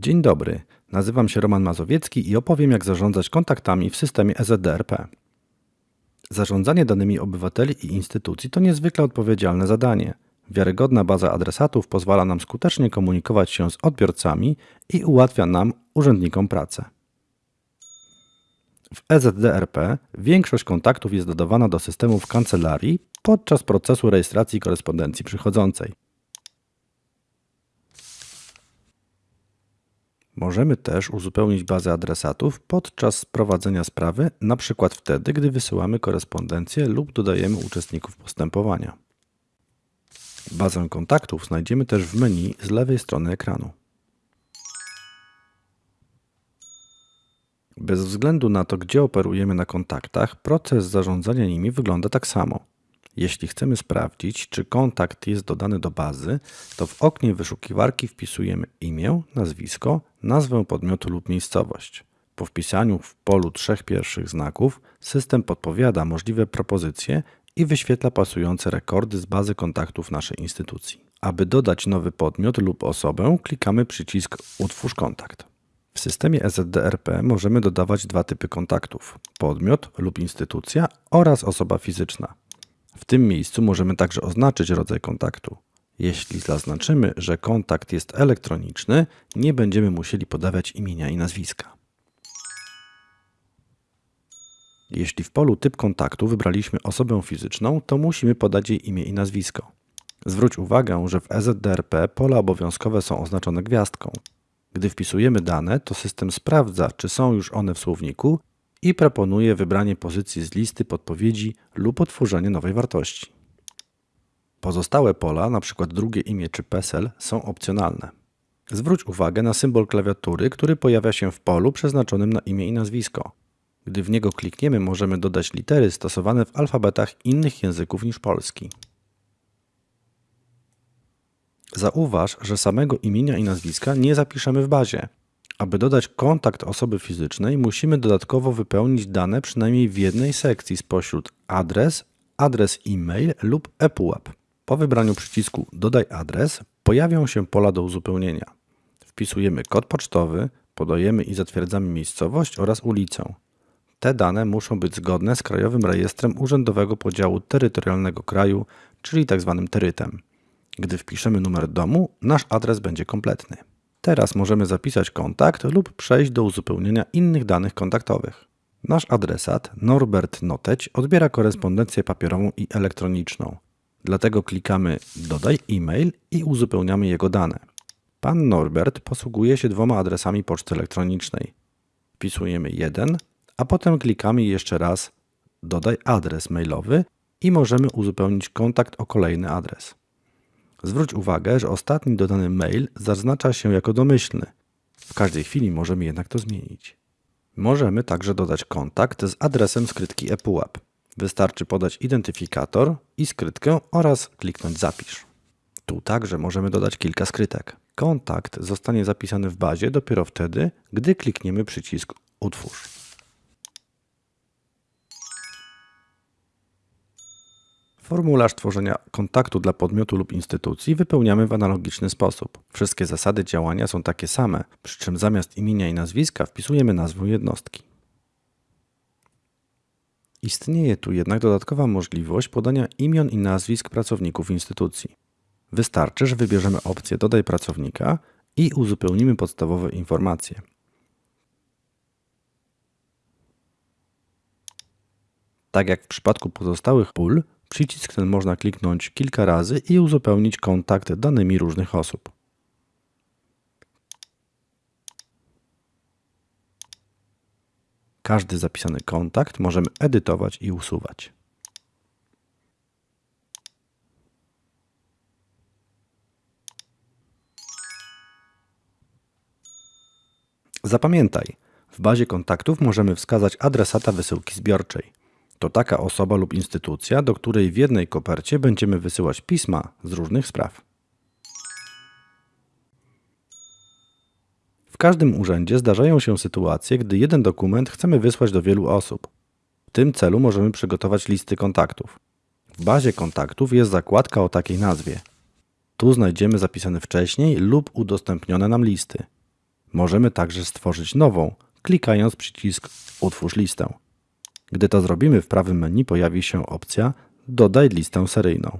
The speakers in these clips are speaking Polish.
Dzień dobry, nazywam się Roman Mazowiecki i opowiem jak zarządzać kontaktami w systemie EZDRP. Zarządzanie danymi obywateli i instytucji to niezwykle odpowiedzialne zadanie. Wiarygodna baza adresatów pozwala nam skutecznie komunikować się z odbiorcami i ułatwia nam, urzędnikom, pracę. W EZDRP większość kontaktów jest dodawana do systemów kancelarii podczas procesu rejestracji korespondencji przychodzącej. Możemy też uzupełnić bazę adresatów podczas prowadzenia sprawy, np. wtedy, gdy wysyłamy korespondencję lub dodajemy uczestników postępowania. Bazę kontaktów znajdziemy też w menu z lewej strony ekranu. Bez względu na to, gdzie operujemy na kontaktach, proces zarządzania nimi wygląda tak samo. Jeśli chcemy sprawdzić, czy kontakt jest dodany do bazy, to w oknie wyszukiwarki wpisujemy imię, nazwisko, nazwę podmiotu lub miejscowość. Po wpisaniu w polu trzech pierwszych znaków system podpowiada możliwe propozycje i wyświetla pasujące rekordy z bazy kontaktów naszej instytucji. Aby dodać nowy podmiot lub osobę, klikamy przycisk Utwórz kontakt. W systemie EZDRP możemy dodawać dwa typy kontaktów: podmiot lub instytucja oraz osoba fizyczna. W tym miejscu możemy także oznaczyć rodzaj kontaktu. Jeśli zaznaczymy, że kontakt jest elektroniczny, nie będziemy musieli podawać imienia i nazwiska. Jeśli w polu typ kontaktu wybraliśmy osobę fizyczną, to musimy podać jej imię i nazwisko. Zwróć uwagę, że w EZDRP pola obowiązkowe są oznaczone gwiazdką. Gdy wpisujemy dane, to system sprawdza, czy są już one w słowniku i proponuje wybranie pozycji z listy podpowiedzi lub otworzenie nowej wartości. Pozostałe pola, np. drugie imię czy PESEL, są opcjonalne. Zwróć uwagę na symbol klawiatury, który pojawia się w polu przeznaczonym na imię i nazwisko. Gdy w niego klikniemy, możemy dodać litery stosowane w alfabetach innych języków niż polski. Zauważ, że samego imienia i nazwiska nie zapiszemy w bazie. Aby dodać kontakt osoby fizycznej, musimy dodatkowo wypełnić dane przynajmniej w jednej sekcji spośród adres, adres e-mail lub ePUAP. Po wybraniu przycisku Dodaj adres pojawią się pola do uzupełnienia. Wpisujemy kod pocztowy, podajemy i zatwierdzamy miejscowość oraz ulicę. Te dane muszą być zgodne z Krajowym Rejestrem Urzędowego Podziału Terytorialnego Kraju, czyli tzw. terytem. Gdy wpiszemy numer domu, nasz adres będzie kompletny. Teraz możemy zapisać kontakt lub przejść do uzupełnienia innych danych kontaktowych. Nasz adresat Norbert Noteć odbiera korespondencję papierową i elektroniczną. Dlatego klikamy Dodaj e-mail i uzupełniamy jego dane. Pan Norbert posługuje się dwoma adresami poczty elektronicznej. Wpisujemy jeden, a potem klikamy jeszcze raz Dodaj adres mailowy i możemy uzupełnić kontakt o kolejny adres. Zwróć uwagę, że ostatni dodany mail zaznacza się jako domyślny. W każdej chwili możemy jednak to zmienić. Możemy także dodać kontakt z adresem skrytki ePUAP. Wystarczy podać identyfikator i skrytkę oraz kliknąć Zapisz. Tu także możemy dodać kilka skrytek. Kontakt zostanie zapisany w bazie dopiero wtedy, gdy klikniemy przycisk Utwórz. Formularz tworzenia kontaktu dla podmiotu lub instytucji wypełniamy w analogiczny sposób. Wszystkie zasady działania są takie same, przy czym zamiast imienia i nazwiska wpisujemy nazwę jednostki. Istnieje tu jednak dodatkowa możliwość podania imion i nazwisk pracowników instytucji. Wystarczy, że wybierzemy opcję Dodaj pracownika i uzupełnimy podstawowe informacje. Tak jak w przypadku pozostałych pól, przycisk ten można kliknąć kilka razy i uzupełnić kontakt danymi różnych osób. Każdy zapisany kontakt możemy edytować i usuwać. Zapamiętaj, w bazie kontaktów możemy wskazać adresata wysyłki zbiorczej. To taka osoba lub instytucja, do której w jednej kopercie będziemy wysyłać pisma z różnych spraw. W każdym urzędzie zdarzają się sytuacje, gdy jeden dokument chcemy wysłać do wielu osób. W tym celu możemy przygotować listy kontaktów. W bazie kontaktów jest zakładka o takiej nazwie. Tu znajdziemy zapisane wcześniej lub udostępnione nam listy. Możemy także stworzyć nową, klikając przycisk Utwórz listę. Gdy to zrobimy, w prawym menu pojawi się opcja Dodaj listę seryjną.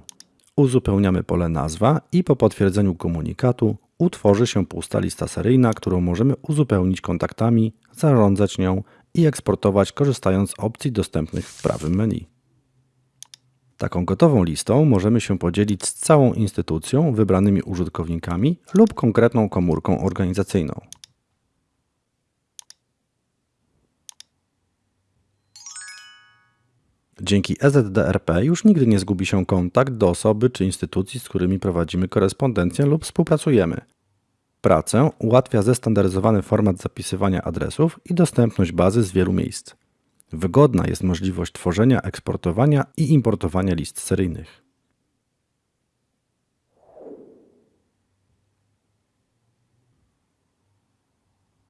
Uzupełniamy pole nazwa i po potwierdzeniu komunikatu utworzy się pusta lista seryjna, którą możemy uzupełnić kontaktami, zarządzać nią i eksportować korzystając z opcji dostępnych w prawym menu. Taką gotową listą możemy się podzielić z całą instytucją, wybranymi użytkownikami lub konkretną komórką organizacyjną. Dzięki EZDRP już nigdy nie zgubi się kontakt do osoby czy instytucji, z którymi prowadzimy korespondencję lub współpracujemy. Pracę ułatwia zestandaryzowany format zapisywania adresów i dostępność bazy z wielu miejsc. Wygodna jest możliwość tworzenia, eksportowania i importowania list seryjnych.